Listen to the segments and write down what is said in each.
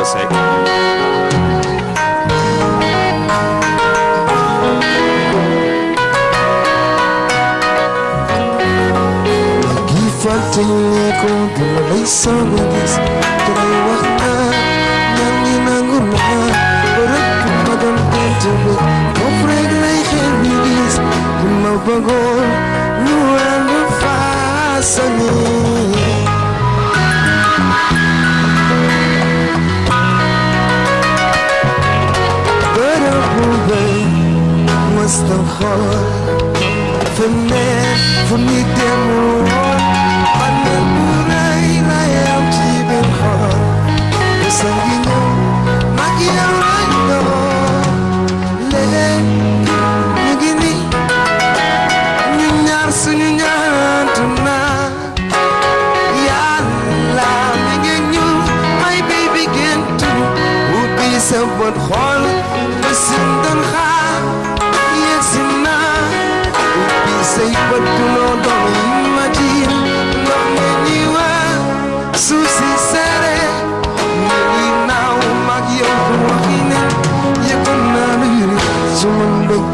Me segue. Que faltinha com uma saudades Creio guardar Nani nanguna Recupadan pentubu Confregra e revivis Uma No ano faça-me jestem chory För när får ni demor? Panem burai na jam ciben chor Jestem giną, magia Nyunyar My baby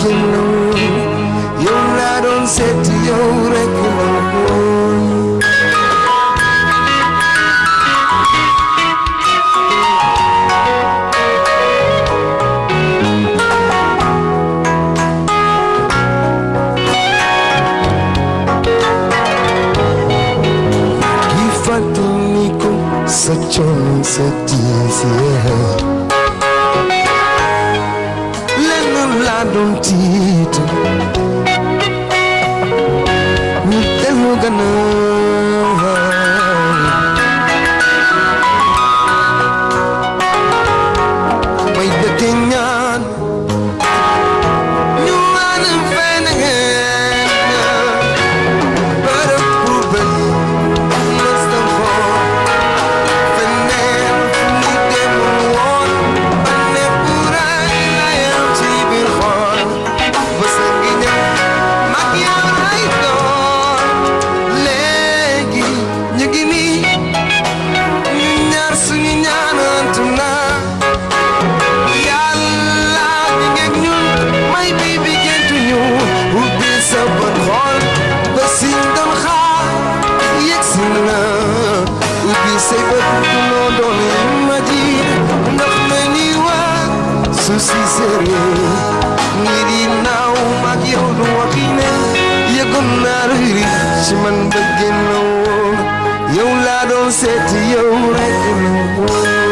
kuno Yona don seti yore kuno Gifatuniku sachon seti said to you, let him go.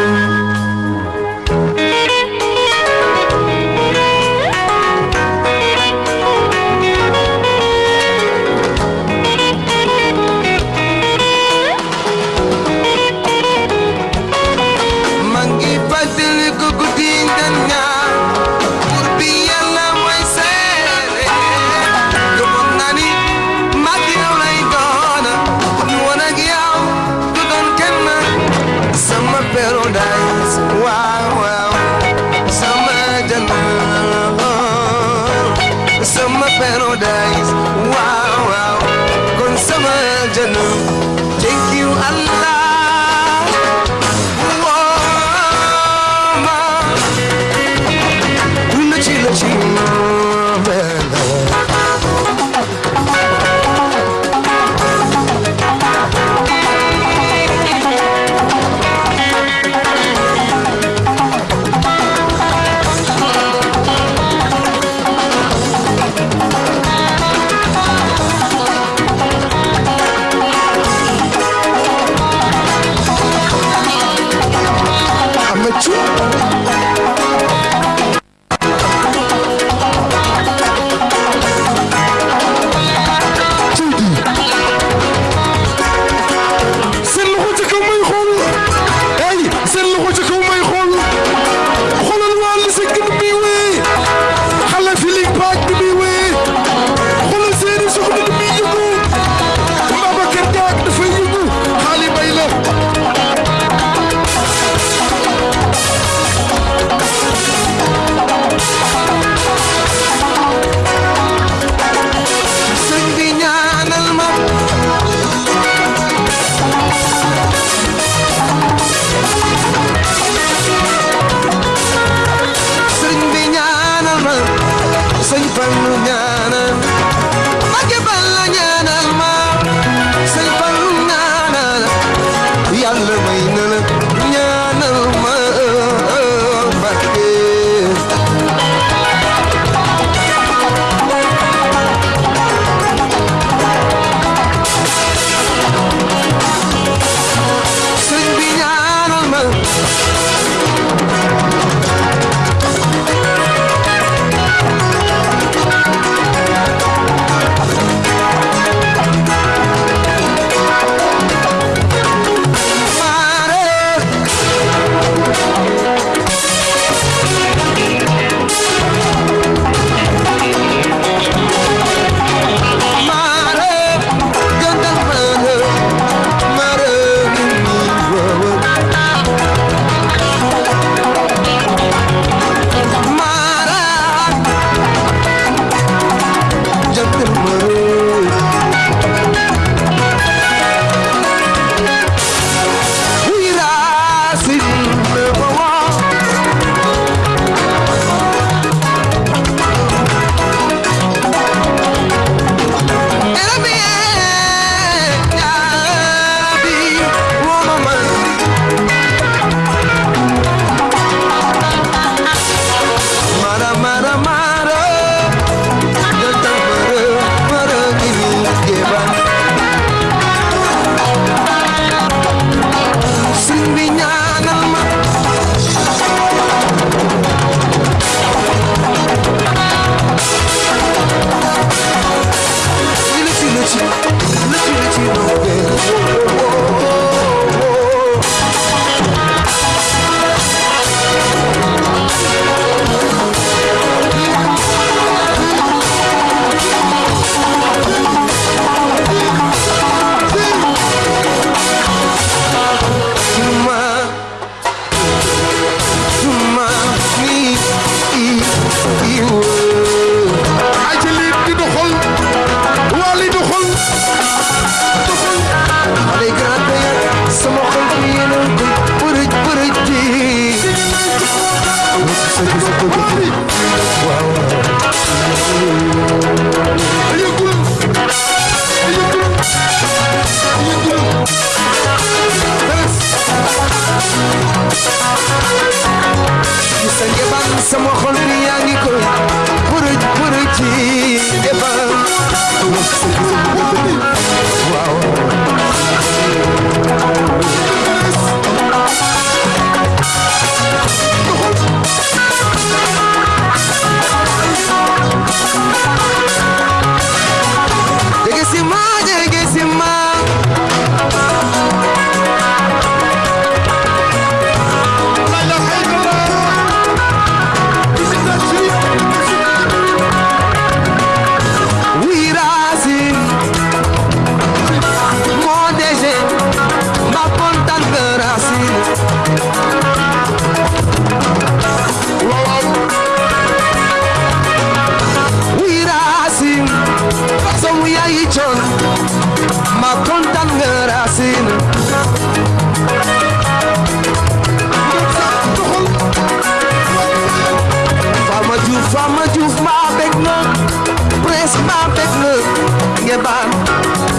Ngebaan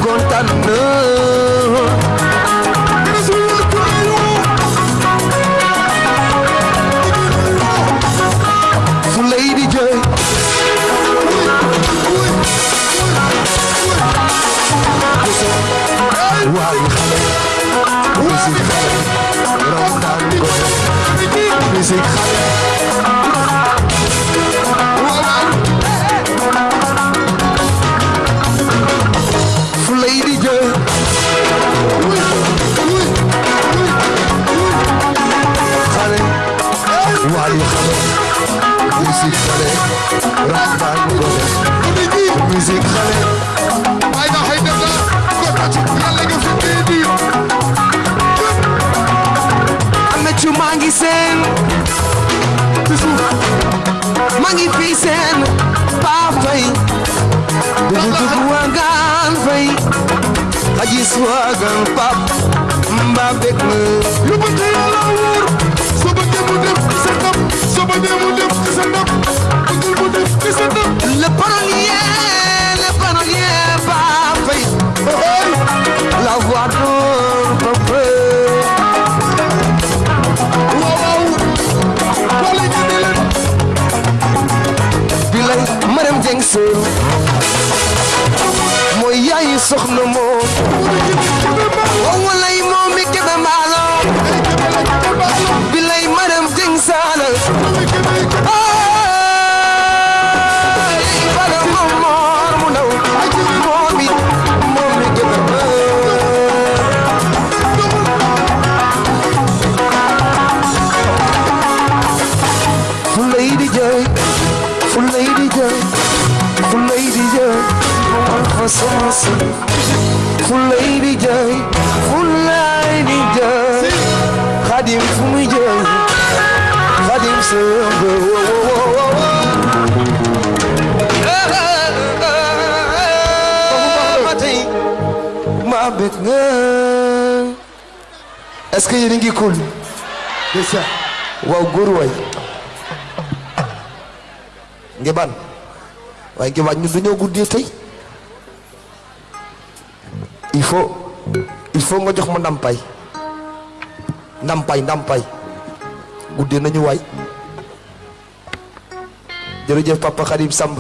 kontaan na. sois un pape le parolier le parolier pape la voix d'un peuple waaw waaw ay soxna moom waw lay momi kebe maalo bilay maram ding saalal nasıl Fullay di jooy fullay di jooy Xadim fu muy jooy Xadim sëmb maa bég nga est-ce que yéen a ngi cool? Déjà waaw, góor waay. Ngi ban waaye ngi waaj ñun dañoo guddee tey. Il faut il faut nga jox ma ndampaay ndampaay ndampaay guddee nañu waay. Jërëjëf papa Khadim Samb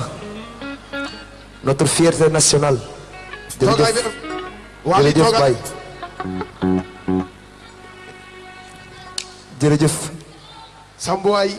notre fierté nationale. Jërëjëf. Jërëjëf Baye. Jërëjëf. Sambuwaay si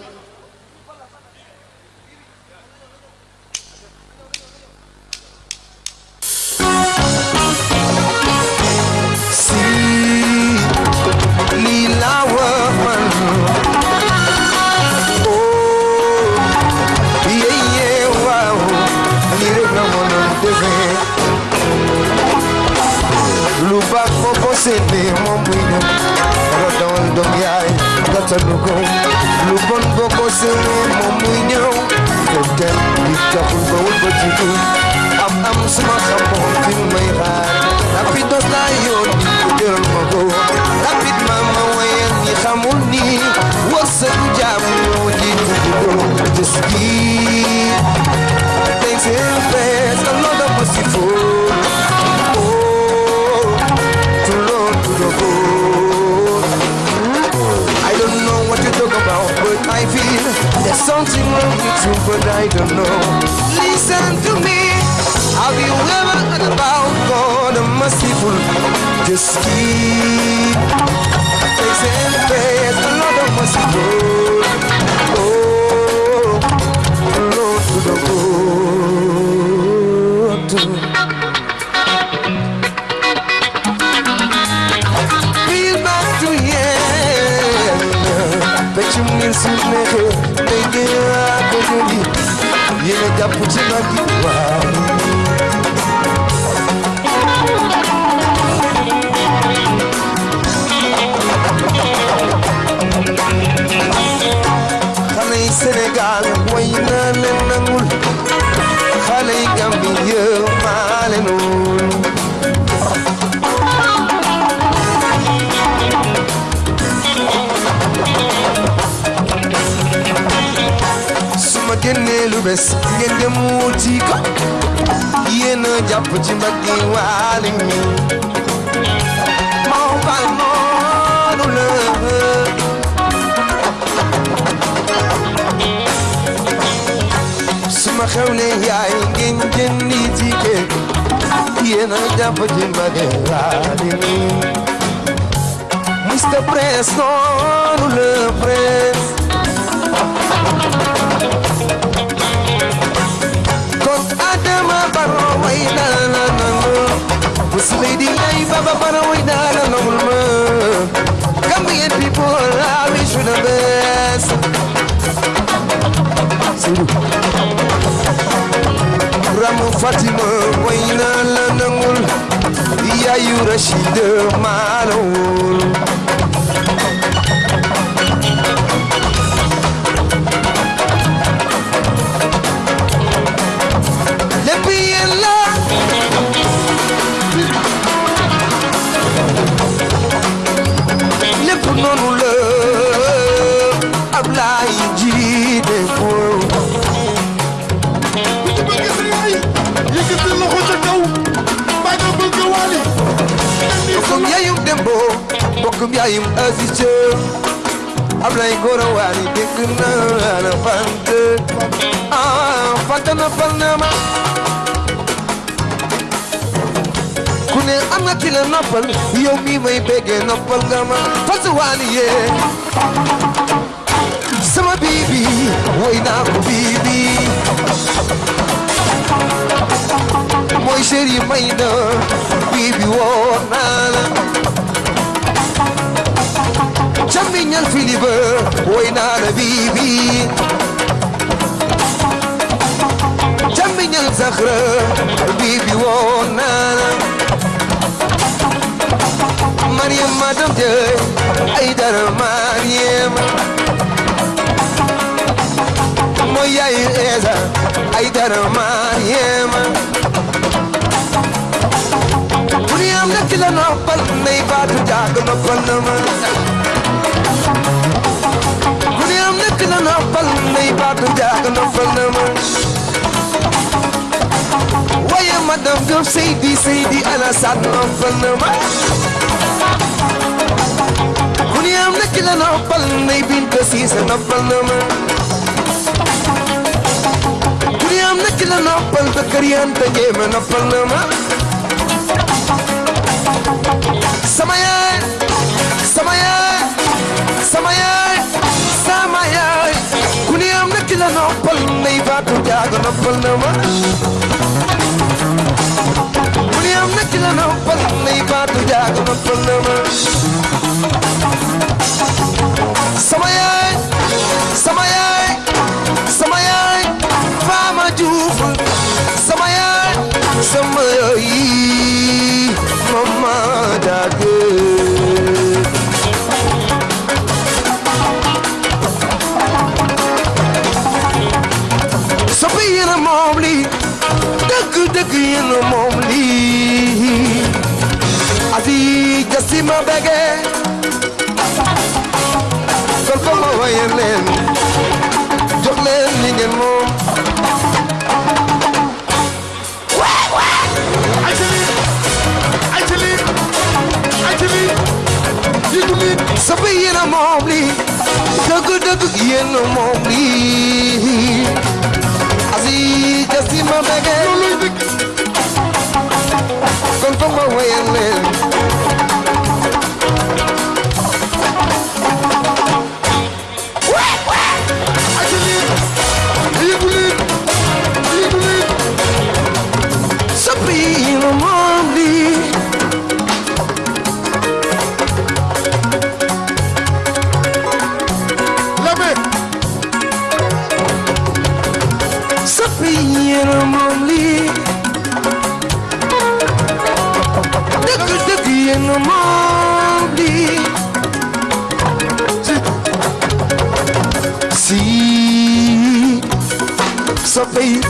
Capul baul baju Am am semacam you, but I don't know. Listen to me. Have you ever heard about God the merciful? Just keep praise the Lord the merciful. Oh, oh, Lord to the good. Feel back to yeah. Peccum ngeen su neexee day jëli yéen a jàpp ci nag yi waaw. Bes ngeen dem wuti ko. Yéen a jàpp ci mbagg yi waale mi moo bal noonu la. Su ma xewlee yaay ngeen jëndi ticket yéen a jàpp ci mbagg yi mi Mr. Press noonu la press. Lady Life of a Paranoid and Noble Moon. Gambian people, I wish you the best. Ramu Fatima, Wayna Lanangul, Yayu Rashid Manul. Fant na na ma. Ku ne am nga ki la noppal yow mi may béggee noppal nga ma. Fas Wali yee. Sama bibi woy naa ko na bibi زخرة حبيبي ونانا مريم ما دمت حيدر مريم مويا إيزا حيدر مريم مريم نكتل نقبل نيبات جاك نقبل نمر Yo say di say di ala sat no fanama Kuniya nakila no pal nei Anam Seydi Seydi Anasat Nofanıma Dünyamdaki lan hoppal Neybin kasisen ta Dünyamdaki lan hoppal Takariyan no hoppalnıma Samaya Samaya Samaya Samaya Dünyamdaki lan hoppal Neyba tutyago no Samaya నచ్చిన పదం ఈ పాటు జాగ్రత్త no more. Ma bege. Kon ko ma waye leen jox leen li ngeen moom. Sopp yéen a moom lii dëgg dëgg yéen a moom lii asi jasi ma bege. Kon ko ma waye leen.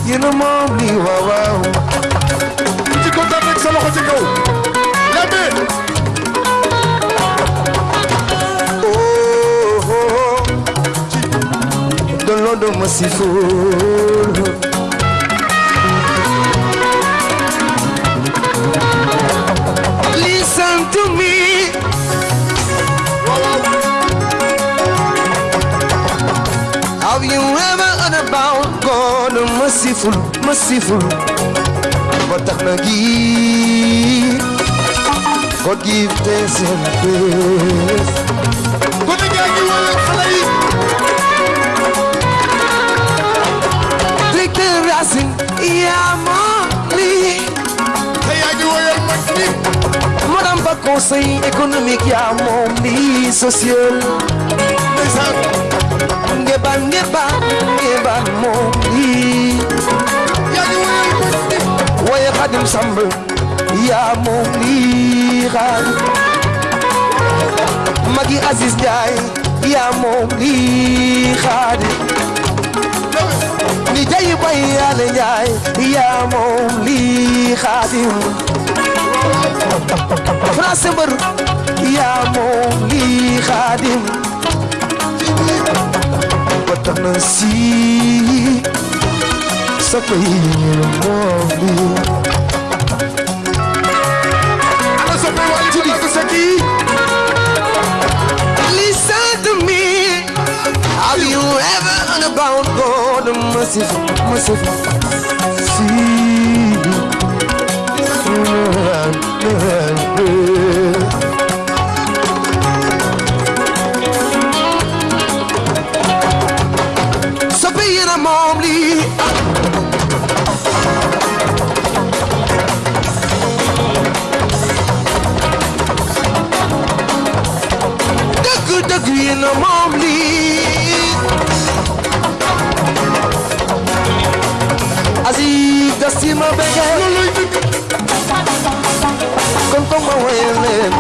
yéen a moom lii waaw waaw. ci kaw daan rek sa loxo ci kaw. Lambé. oh oh oh. doon loo doon ma si fóol. The merciful, merciful Ba tax na gi God give thanks and praise ko ne gaa ngi yaa moom lii te yaa ngi woyal mag ñi. Madame ba conseil économique yaa moom lii social. Ndeysaan. Ngeban ngeban ngeban moom Xadim Samb yaa moom lii xaadim magi Aziz Ndiaye yaa moom lii ni jayi bay yàlla Ndiaye yaa moom lii France moom moom bound God, mercy, mercy, See, run. So being a momly. The good, the green. di ma bëgg kon kon ma woyal leen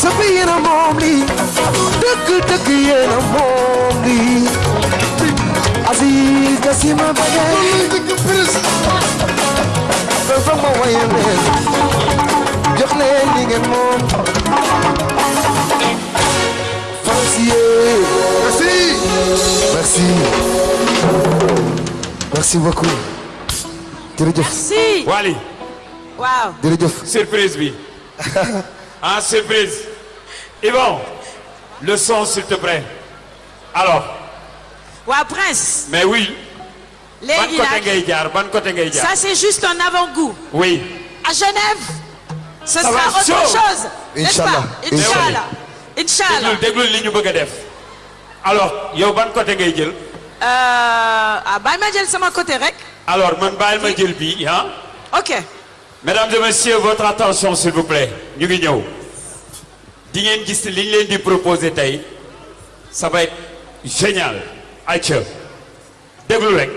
sëpp yéen a moom lii dëgg dëgg yéen a moom lii Aziz Gasi ma bëgg kon kon ma woyal leen jox leen li ngeen moom Francier merci. Merci. Merci beaucoup. Jërëjëf. Si. Wally. Waaw. jërëjëf. Surprise bi. Ah surprise. Yvon le son s'il te plaît. Alors. Waaw Prince. mais oui. Ban côté ngay jaar ban côté ngay jaar? Ça c'est juste un avant-goût. oui. À Genève, ce Ça sera va autre chose. n'est-ce pas? Inch'Allah. Inch'Allah. Inch'Allah. déglul déglul li ñu bëgg a def alors yow ban côté ngay jël? Euh, ah bàyyi ma jël sama côté rek. alors man bàyyil ma jël bii ah Ok. mesdames et messieurs votre attention s'il vous plaît ñu ngi ñëw di ngeen gis li ñu leen di proposer tey ça va être génial ayca déglu rek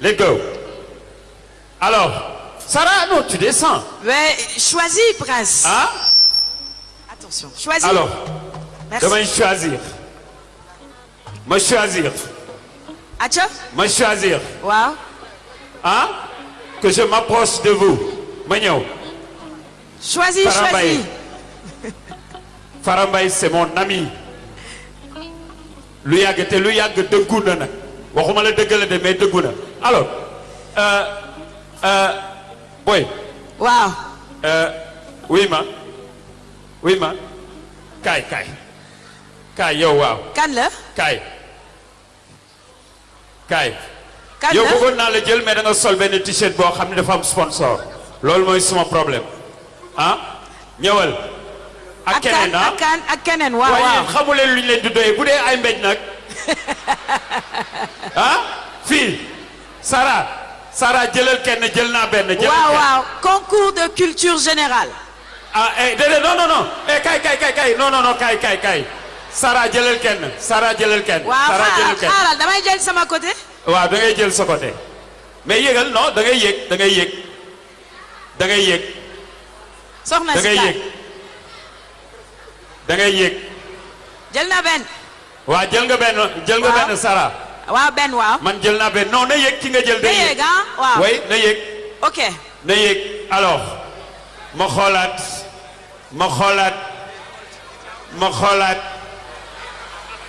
let's go alors Sarah non tu descends Mais choisis Prince. ah Attention. Choisis. alors Merci. damay choisir? Ma choisir Acha. ma choisir Waaw. ah que je m'approche de vous ma ñëw Choisis, choisis. Mbaye. Farah Mbaye c'est mon ami lu yàgg te lu yàgg dëggu na nag waxuma la dëgg la de mais dëggu na alors euh, euh, boy. Waaw. euh, oui ma. Oui ma. Kaay kaay kaay yow waaw Kan la? kaay kaay Kan yow la? bëggoon naa la jël mais da nga sol benn t-shirt boo xam ne dafa am sponsor. Loolu mooy suma problème. Ah? Ñëwal. Ak keneen ah? ak kan ak keneen. Waaw waaye waaw. yéen xamu leen lu ñu leen di doyee. Bu dee ay mbéj nag. Ah? Fii. Sara Sara jëlal kenn jël naa benn jëlal waaw kenn. waaw. Concours de culture générale. ah eh déedéet non non non. Eh kay kay kay kay. Non non non kay kay kay. Sara jëlal kenn. Sara jëlal kenn. Waaw xaaral damay jël sama côté. waaw da ngay jël sa côté. Mais yéegal non da ngay yéeg da ngay yéeg da ngay yéeg soxna da ngay da ngay jël na benn. waaw jël nga benn jël nga benn Sara waaw benn waaw. man jël naa benn non na yéeg ki nga jël day yéeg ah? Waaw. na yéeg ok. na yéeg alors ma xoolaat ma xoolaat ma xoolaat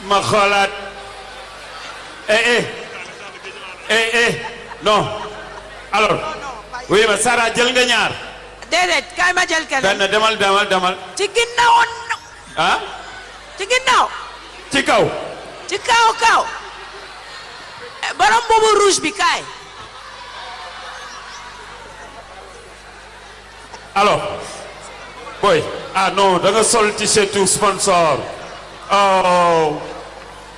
ma xoolaat. Eh eh. Eh eh. Non. Alors oui ma Sara jël nga ñaar. Déedéet kaay ma jël keneen. benn demal demal demal. Ci ginnaaw ah? ci ginnaaw. ci kaw. Ci kaw kaw. Borom boobu rouge bi kaay. alors boy ah non da nga sol t-shirt sponsor? Oh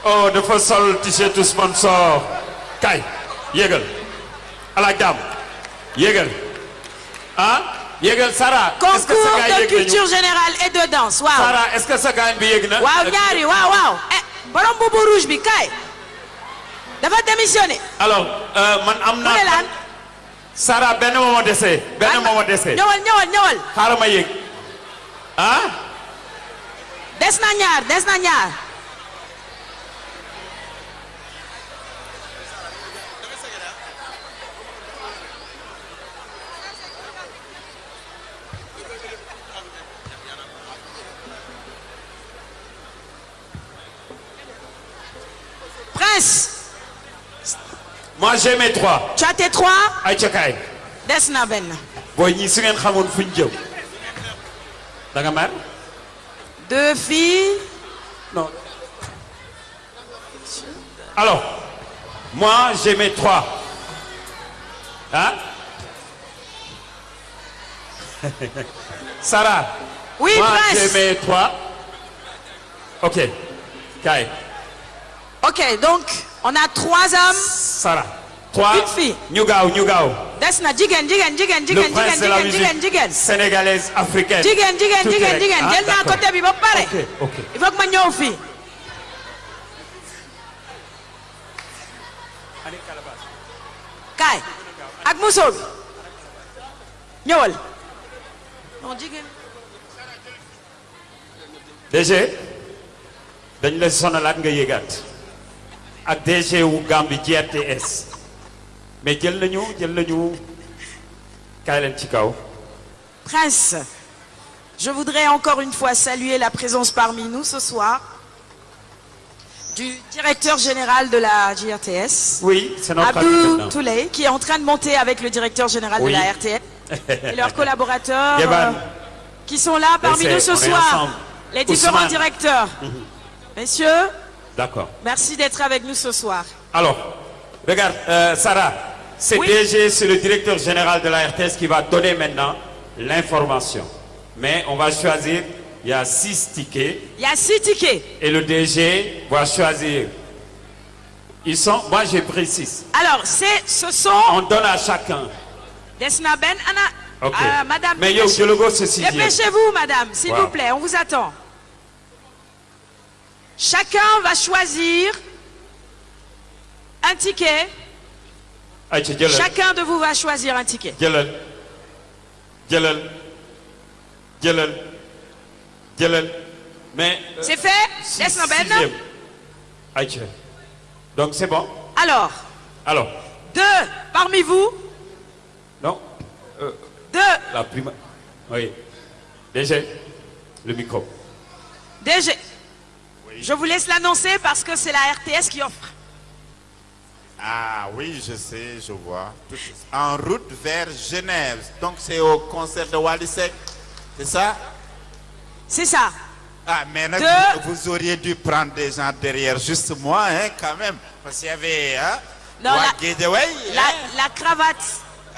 oh dafa sol t-shirt sponsor kay yégal ala jàmm yégal ah yégal Sara est-ce que sa concours gars de culture générale et de danse waaw. Sara est-ce que sa gars bi yéeg na? Waaw ñaari waaw waaw. eh borom boobu rouge bi kaay. Dafa démissionné. alors euh, man am mu naa ne laan. Sara benn moo ma dese benn moo ma dese ñëwal ñëwal ñëwal. xaaral ma yéeg ah? Des na ñaar des na ñaar. Prince, moi j'ai mes trois. Tu as tes trois ay ca kaay des na benn. booy ñii su ngeen xamoon fuñ jëm. Da nga mer? Deux filles. non. Alors moi j'ai mes trois. Hein? Sarah. Oui, moi Prince. j'ai mes trois. Ok. Kaay Ok, donc on a trois hommes. Sarah trois. Une fille. ñu gaaw ñu gaaw. Des na jigéen jigéen jigéen jigéen jigéen jigéen sénégalaise africaine. jigéen jigéen jigéen jigéen. Ah, jël naa d'accord. côté bi ba pare. Ok ok. Il faut que ma ñëw fii. Kaay. Ak musóor bi. Ñëwal. Non jigéen. DG dañ la sonalaat nga yëgaat ak DG wu Gambie GRTS mais jël nañu jël nañu kaay leen ci kaw. Prince, je voudrais encore une fois saluer la présence parmi nous ce soir du directeur général de la GRTS, oui c'est notre ami Abdou maintenant. Touley, qui est en train de monter avec le directeur général Oui. de la RTS et leurs collaborateurs euh, qui sont là parmi nous ce soir. ensemble. Les différents Ousmane. directeurs. Messieurs, d'accord merci d'être avec nous ce soir. alors regarde euh, Sarah c'est Oui. DG c'est le directeur général de la RTS qui va donner maintenant l'information mais on va choisir il y a six tickets. Il y a six tickets. Et le DG va choisir. Ils sont, moi j'ai pris six. Alors, c'est, ce sont On donne à chacun. Desna Ben, Anna, Ok. Ah, Madame. Mais yo, je le go, c'est sixième. Dépêchez-vous, Madame, s'il Wow. vous plaît, on vous attend. Chacun va choisir un ticket. Chacun de vous va choisir un ticket. mais. euh, C'est fait Desna Ben donc c'est bon? Alors, Alors, deux parmi vous, non, deux la prime. Oui. DG, le micro. DG. Je vous laisse l'annoncer parce que c'est la RTS qui offre. Ah oui, je sais, je vois. En route vers Genève. Donc c'est au concert de Walisek. C'est ça? C'est ça. Ah, mais vous, vous auriez dû prendre des gens derrière, juste moi, hein, quand même. Parce qu'il y avait, hein, Non, la- hein. la cravate.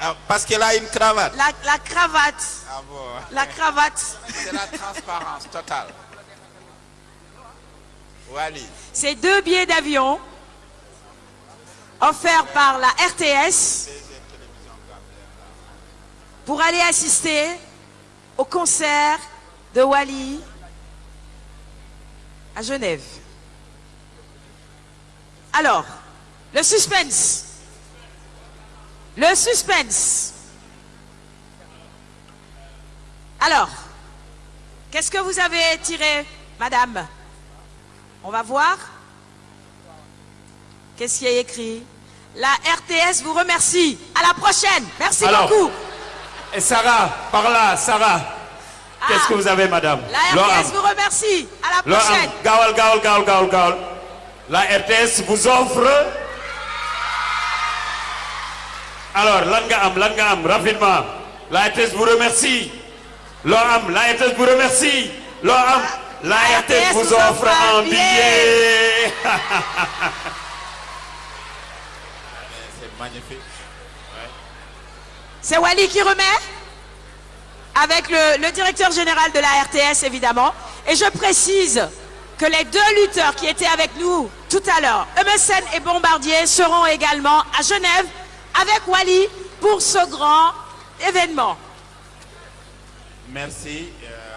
Ah, parce qu'elle a une cravate. La, la cravate. Ah bon La cravate. C'est la transparence totale. C'est deux billets d'avion offerts par la RTS pour aller assister au concert de Wally à Genève. Alors, le suspense. Le suspense. Alors, qu'est-ce que vous avez tiré, madame? On va voir. Qu'est-ce qui est écrit? La RTS vous remercie. À la prochaine. Merci Alors, beaucoup. Et Sarah, par là, Sarah. Qu'est-ce Ah. que vous avez, madame? La. RTS vous remercie. À la prochaine. Gawal, Gawal, Gawal, Gawal, Gawal. La RTS vous offre. Alors, lan nga am, lan nga am, rapidement. La RTS vous remercie. Laurent, la RTS vous remercie. Laurent, la RTS vous offre un billet. C'est magnifique. C'est Wally qui remet avec le, le directeur général de la RTS évidemment. Et je précise que les deux lutteurs qui étaient avec nous tout à l'heure, MSN et Bombardier, seront également à Genève avec Wally pour ce grand événement. Merci. euh,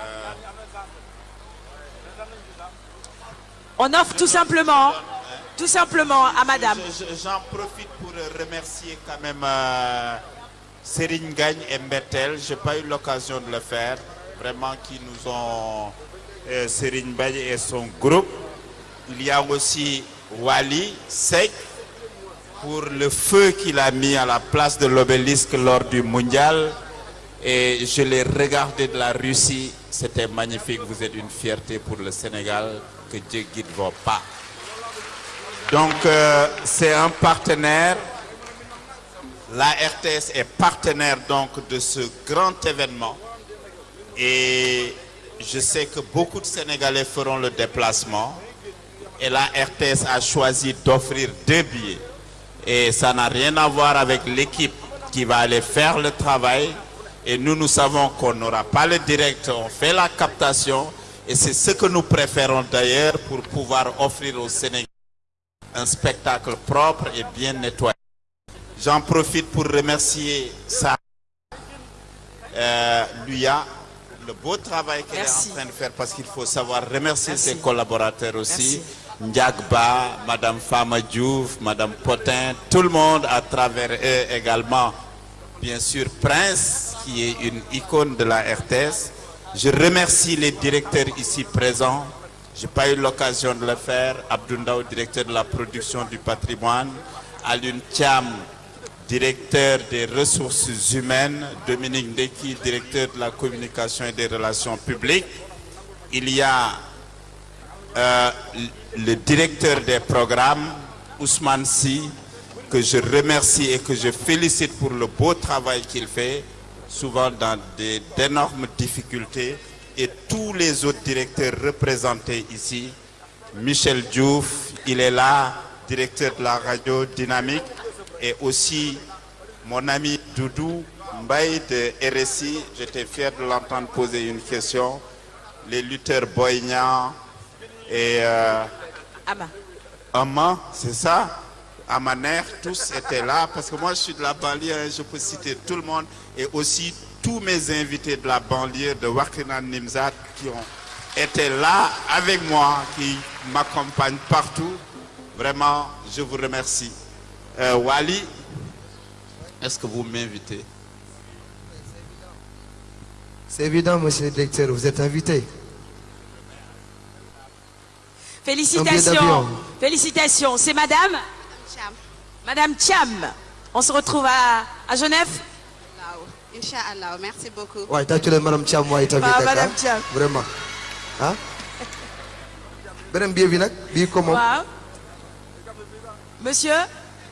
On offre tout simplement, tout simplement à Madame. je- je- J'en profite pour remercier quand même euh, Serigne Gagne et Mbetel. Je n'ai pas eu l'occasion de le faire. Vraiment, qui nous ont. Euh, Serigne Gagne et son groupe. Il y a aussi Wali Sek pour le feu qu'il a mis à la place de l'obélisque lors du mondial. Et je l'ai regardé de la Russie. C'était magnifique. Vous êtes une fierté pour le Sénégal. Que Dieu guide vos pas. Donc, euh, c'est un partenaire. La RTS est partenaire donc de ce grand événement. Et je sais que beaucoup de Sénégalais feront le déplacement. Et la RTS a choisi d'offrir deux billets. Et ça n'a rien à voir avec l'équipe qui va aller faire le travail. Et nous, nous savons qu'on n'aura pas le direct, on fait la captation. Et c'est ce que nous préférons d'ailleurs pour pouvoir offrir aux Sénégalais un spectacle propre et bien nettoyé. J'en profite pour remercier Sarah, euh, Luya, le beau travail qu'elle est en train de faire parce qu'il faut savoir remercier Merci. ses collaborateurs aussi. Ndiagba, Madame Fama Diouf, Madame Potin, tout le monde à travers eux également. Bien sûr, Prince, qui est une icône de la RTS. Je remercie les directeurs ici présents. Je n'ai pas eu l'occasion de le faire. Abdoundao, directeur de la production du patrimoine. Alun Thiam, directeur des ressources humaines. Dominique Ndeki, directeur de la communication et des relations publiques. Il y a euh, le directeur des programmes, Ousmane Si, que je remercie et que je félicite pour le beau travail qu'il fait, souvent dans d'énormes difficultés, et tous les autres directeurs représentés ici. Michel Diouf, il est là, directeur de la radio Dynamique, et aussi mon ami Doudou Mbaye de RSI. J'étais fier de l'entendre poser une question. Les lutteurs Boignan et euh, bah. Amma, c'est ça? Amaner, tous étaient là parce que moi je suis de la banlieue, hein, je peux citer tout le monde et aussi tous mes invités de la banlieue de Wakinan Nimzat qui ont été là avec moi, qui m'accompagnent partout. Vraiment, je vous remercie. Euh, Wally, est-ce que vous m'invitez? C'est évident, monsieur le directeur, vous êtes invité. Félicitations. Félicitations. C'est madame? Cham. Madame Cham. On se retrouve à, à Genève? Inch'Allah. Merci beaucoup. Ouais, t'as tué madame Thiam, ouais, t'as vu, madame hein? Thiam. Vraiment. Hein? beneen billet bi nag? Bii ko moom Waaw. Monsieur?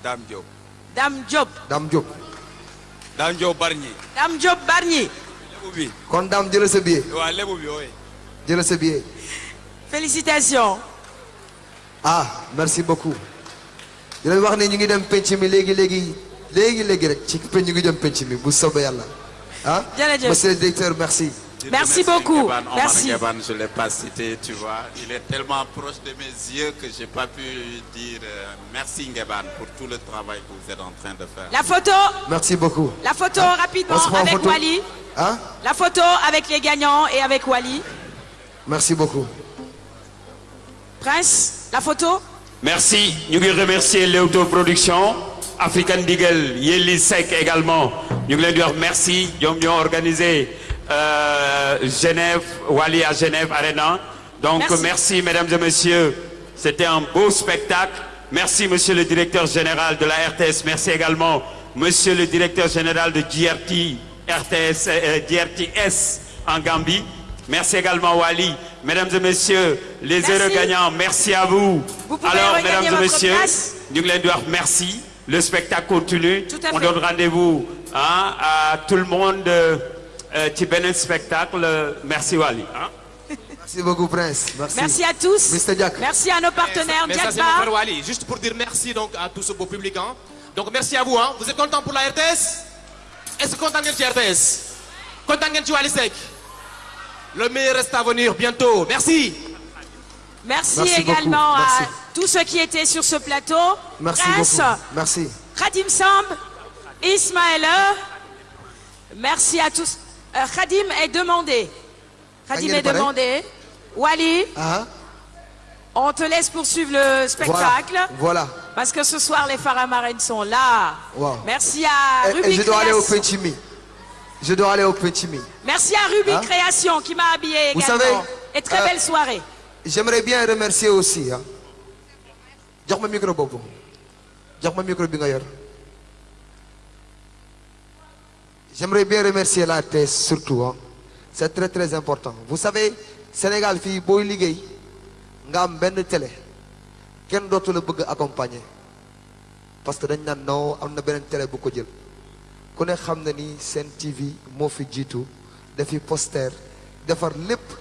Dame Diop. Dame Diop. Dame Diop Dame Diop Bargny. Dame Diop. Lébu bi. kon Dame jëlal sa billet ooy. jëlal sa billet Félicitations. ah merci beaucoup di leen wax ne ñu ngi dem penc mi léegi léegi léegi léegi rek ci penc ñu ngi dem penc mi bu soobee yàlla ah Jërëjëf. monsieur le directeur merci Merci beaucoup. Ngeban, Merci. Ngeban, je ne l'ai pas cité, tu vois. Il est tellement proche de mes yeux que je n'ai pas pu dire euh, merci Ngeban pour tout le travail que vous êtes en train de faire. La photo. merci beaucoup La photo Ah, rapidement avec photo Wally. ah? La photo avec les gagnants et avec Wally. merci beaucoup Prince, la photo. Merci. Ñu ngi remercier Leewtoo Production African Deagle Yelli Seck également. Ñu ngi leen di wax merci. Ñoom ñoo organisé euh, Genève Wally à Genève Arena. Donc Merci. merci. mesdames et messieurs. C'était un beau spectacle. Merci monsieur le directeur général de la RTS merci également monsieur le directeur général de GRT RTS euh, GRTS en Gambie. Merci également Wally. Mesdames et messieurs les heureux gagnants merci à vous. Alors mesdames et messieurs ñu ngi leen di wax merci le spectacle continue Tout à on fait. donne rendez-vous hein, à tout le monde euh, euh, beneen spectacle merci Wally hein. merci beaucoup Prince merci Merci à tous. Mr. Jack. Merci à nos partenaires. Mais ça, frère Wally. Juste pour dire merci donc à tout ce beau public. hein. Donc merci à vous. Hein. Vous êtes contents pour la RTS? Est-ce que content ngeen ci RTS? Content ci Wally Seck? Le meilleur reste à venir bientôt. Merci. Merci, également Merci. à tous ceux qui étaient sur ce plateau. merci Prince, beaucoup merci Khadim Samb, Ismaël. Merci à tous. Euh, Khadim est demandé. Khadim est demandé. Wally, ah on te laisse poursuivre le spectacle. voilà voilà Parce que ce soir, les Faramarènes sont là. Wow. Merci à Et- et Ruby je dois aller au Création. penc mi je dois aller au Merci à Ruby Hein? Création qui m'a habillé Vous également. savez, Et très euh, belle soirée. J'aimerais bien remercier aussi ah jox ma micro boobu. Jox ma micro bi j'aimerais bien remercier la RTS surtout ah c'est très très important. Vous savez Sénégal fii booy liggéey nga am benn télé. Kenn dootu la bëgg accompagner. Parce que dañ naan non am na beneen télé bu ko jël. Ku ne xam na ni Sen TV moo fi jiitu dafi poster defar lépp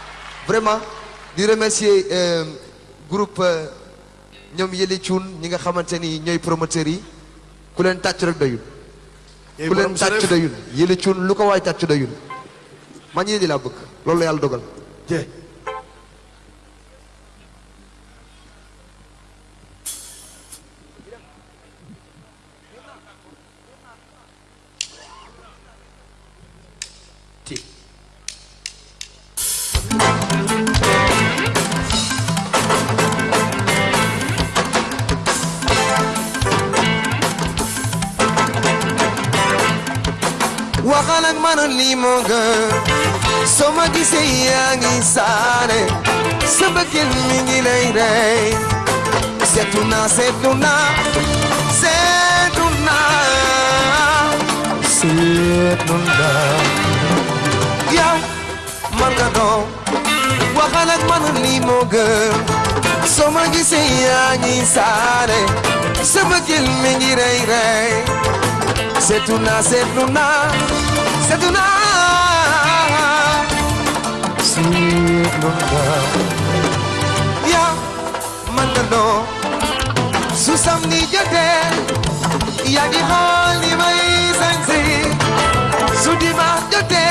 vraiment di remercier euh, groupe euh, ñoom Yëli Cuun ñi nga xamante ni ñooy promoteurs yi ku leen tàcc rek doyul. Ku leen tàcc doyul. Yëli Cuun lu ko waay tàcc doyul. Man di laa bëgg. Loolu la yàlla dogal. Jee waxal ak man lii moo gën ma gisee yaa ngi saane sa bëggeel mi ngi lay rey seetu naa seetu naa seetu naa seetu naa yow man nga doon waxal ak man lii moo gën soo ma gisee ngi saane sa bëggeel mi ngi Setuna, Setuna, Setuna, Setuna. Ya, mandalo, susam ni jate, ya di hol ni mai sansi, sudima jate,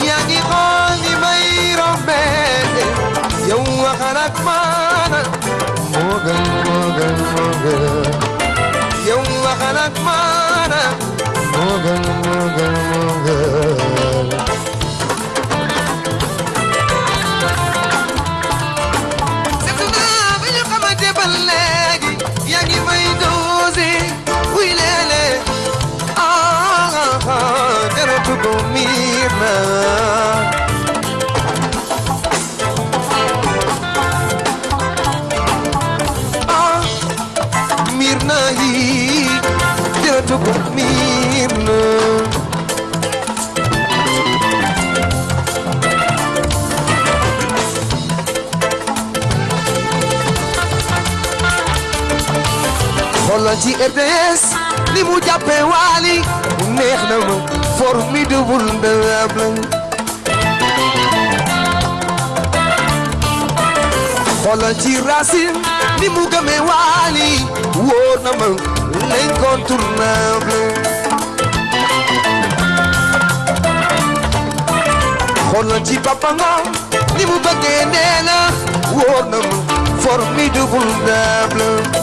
ya di hol ni mai rombe, ya uwa kanak mana, mogan, mogan, mogan. longer, longer. Ci RTS ni mu jàppee Wally neex na ma formidable ndawable xoolal ci Racine ni mu gëmee wóor na ma l'incontournable xoolal mu na ma formidable ndawable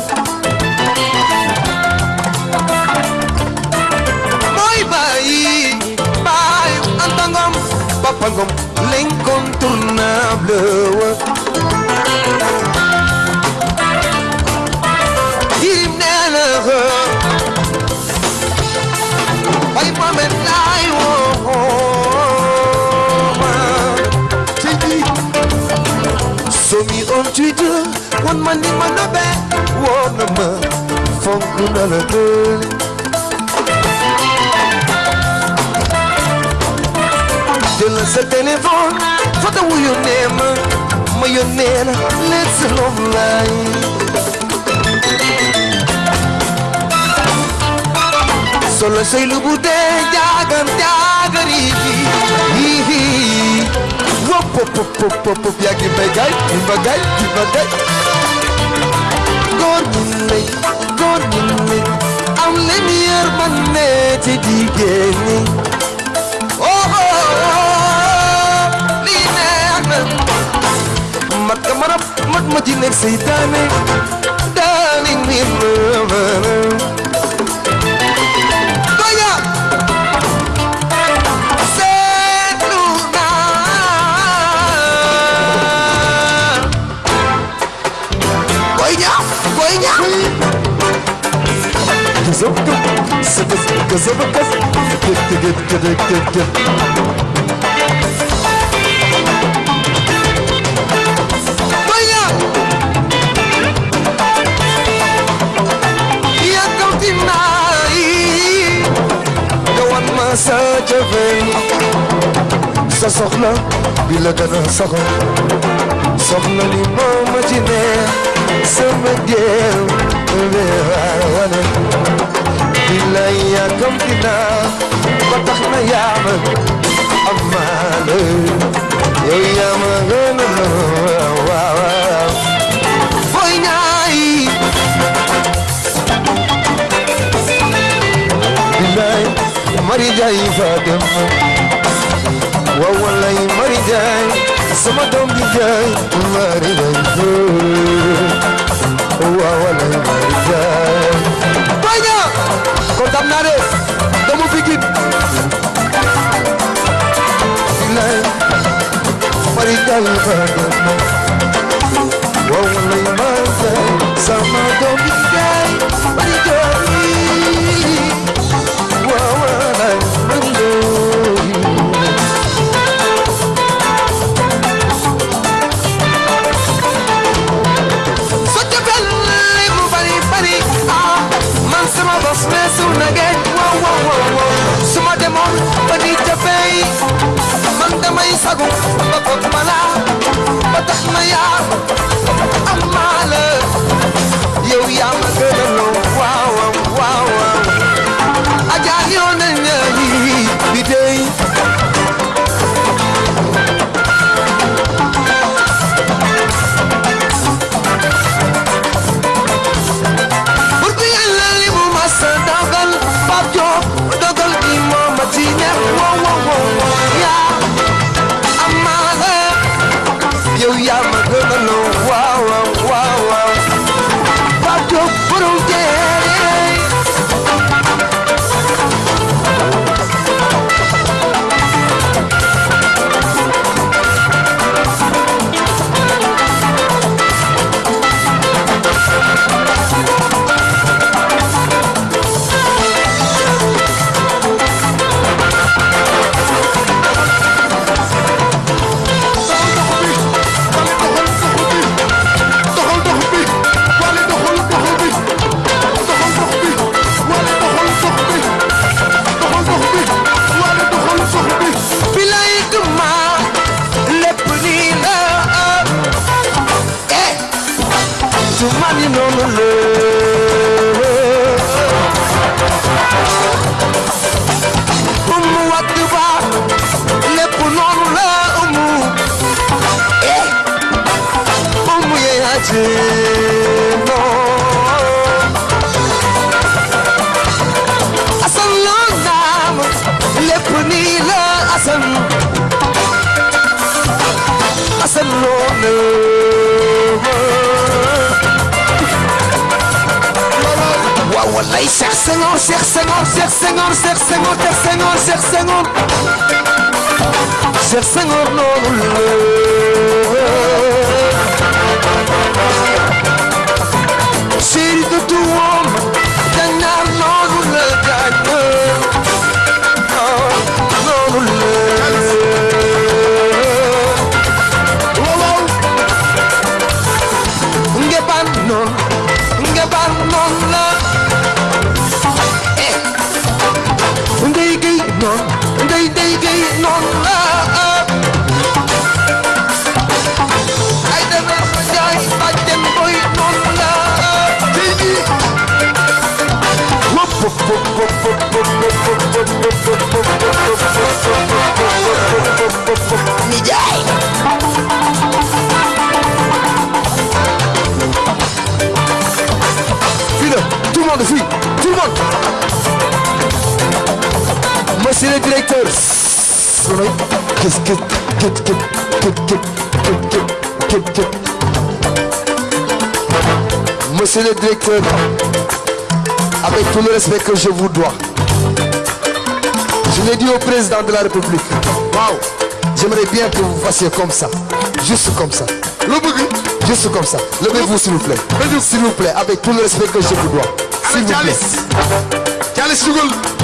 Papa Ngom l'incontournable Yirim nee na ko ay Mohamed laay ma ci somi on Twitter wan ma ni ma nobe woo na ma fonk na la doole sa téléphone photo wu yónnee ma ma yónnee la let's love line solo say lu bu dee jaagan jaagari hi hi wop pop pop pop pop yaa ngi may gay di ma gay di ma gay góor ñi lay góor ñi lay am leen yërmande ci jigéen ñi مدمدين نفسي تاني darling in love Zip, zip, la yàggam dinaa ba tax na yaa ma am maale yow yaa ma gën a waaw waaw boy ñaay bilaay mari jaay fa dem والله مريضان سمدهم بجاي مريضان والله مريضان Vaya, Contamnares, the movie kid. Marital Vada, Wallahi Mazda, Sama Dominica. Sagu ba ko mala ba tax na yaa am maa la yow yaa ma gën a loo waaw. they, they, they, no, ah, ah. I never die, but them boy, no, ah, baby. Whoop, whoop, whoop, whoop, whoop, whoop, whoop, whoop, whoop, whoop, whoop, whoop, whoop, whoop, whoop, me die. Tout le monde, tout le monde que qu'est-ce que monsieur le directeur. Avec tout le respect que je vous dois. Je l'ai dit au président de la République. Waaw j'aimerais bien que vous fassiez comme ça. Juste comme ça. Juste comme ça. Levez-vous s'il vous plaît. S'il vous plaît avec tout le respect que je vous dois. S'il vous plaît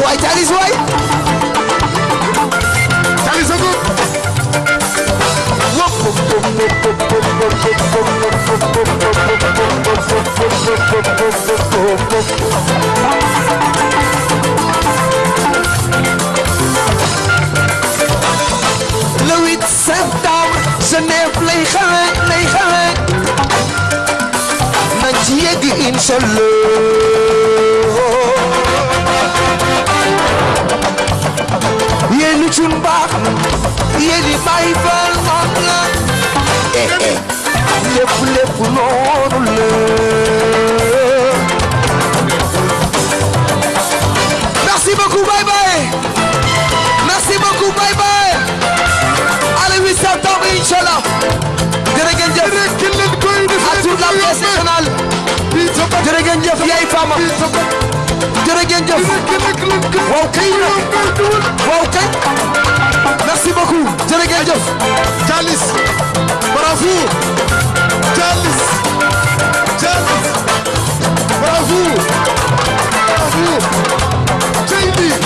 Why that is white. yaay faama jërë ngeen jëf. Waaw kay. Waaw kay. Merci beaucoup. Jërë ngeen jëf. Thialis bravo Thialis Thialis bravo bravo Thialis